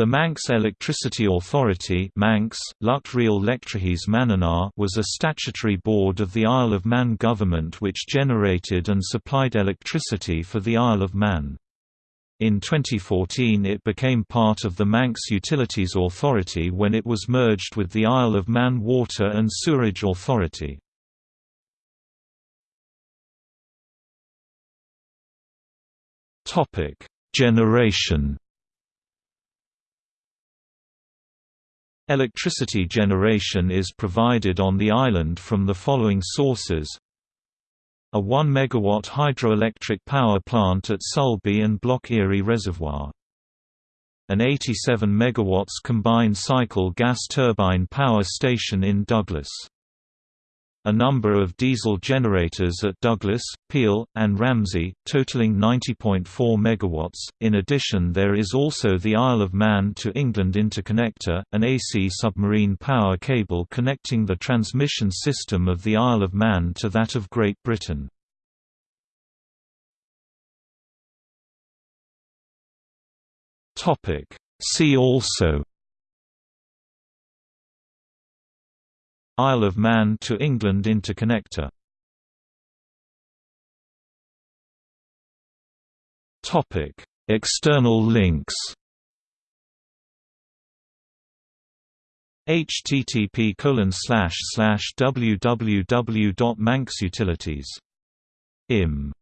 The Manx Electricity Authority Manx, was a statutory board of the Isle of Man government which generated and supplied electricity for the Isle of Man. In 2014 it became part of the Manx Utilities Authority when it was merged with the Isle of Man Water and Sewerage Authority. Generation Electricity generation is provided on the island from the following sources a 1 MW hydroelectric power plant at Sulby and Block Eary Reservoir. An 87 MW combined cycle gas turbine power station in Douglas a number of diesel generators at Douglas, Peel, and Ramsey, totaling 90.4 MW. In addition, there is also the Isle of Man to England interconnector, an AC submarine power cable connecting the transmission system of the Isle of Man to that of Great Britain. See also Isle of Man to England interconnector. External links. http www.manxutilities im